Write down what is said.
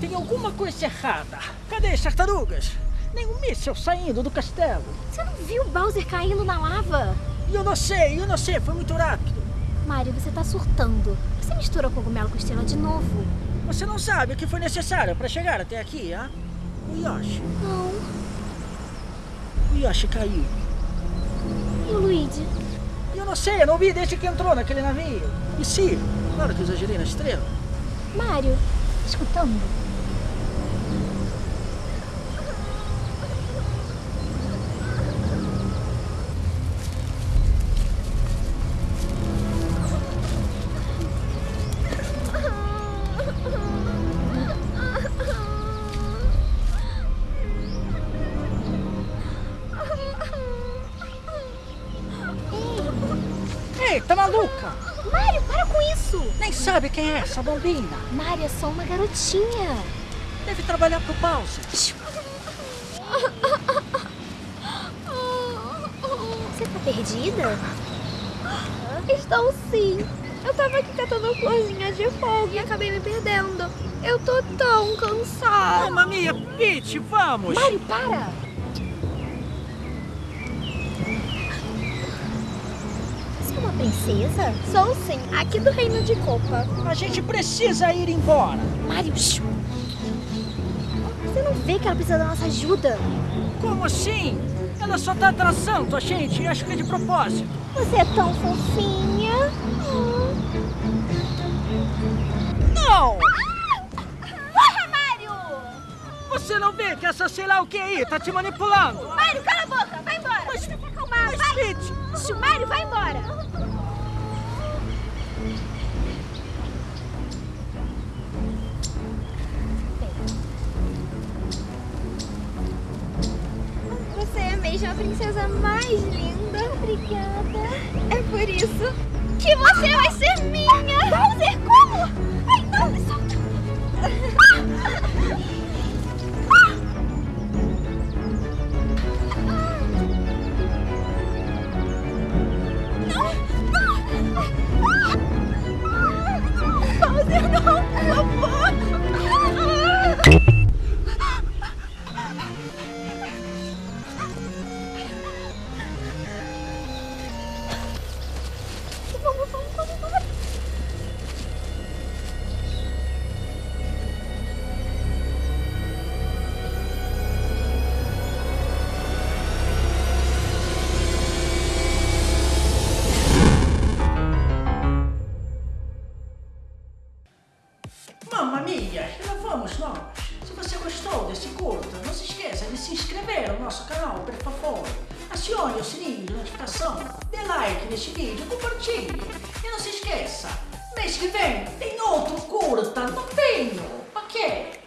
Tem alguma coisa errada. Cadê as tartarugas? Nenhum míssel saindo do castelo. Você não viu o Bowser caindo na lava? Eu não sei, eu não sei, foi muito rápido. Mario, você tá surtando. Você mistura cogumelo com estrela de novo. Você não sabe o que foi necessário para chegar até aqui, ah? O Yoshi. Não. O Yoshi caiu. E o Luigi? Eu não sei, eu não vi desde que entrou naquele navio. E sim, claro que exagerei na estrela. Mário, escutando? Ei, tá maluca? Mário, para com isso! Nem sabe quem é essa bombina. Mário é só uma garotinha. Deve trabalhar pro Bowser. Você tá perdida? Estou sim. Eu tava aqui catando florzinha de fogo e acabei me perdendo. Eu tô tão cansada. Mamma mia, Peach, vamos! Mário, para! Princesa? Sou sim, aqui do Reino de Copa. A gente precisa ir embora. Mário, shh. você não vê que ela precisa da nossa ajuda? Como assim? Ela só tá atrasando a gente e acho que é de propósito. Você é tão fofinha. Não! Corra, Mário! Você não vê que essa sei lá o que aí tá te manipulando? Mário, cala a boca! Mesmo a princesa mais linda. Obrigada. É por isso que você vai ser minha. Bowser, mamma mia, lá vamos nós. Se você gostou desse curta, não se esqueça de se inscrever no nosso canal, por favor. Acione o sininho de notificação, dê like neste vídeo, compartilhe. E não se esqueça, mês que vem tem outro curta, não tenho, ok?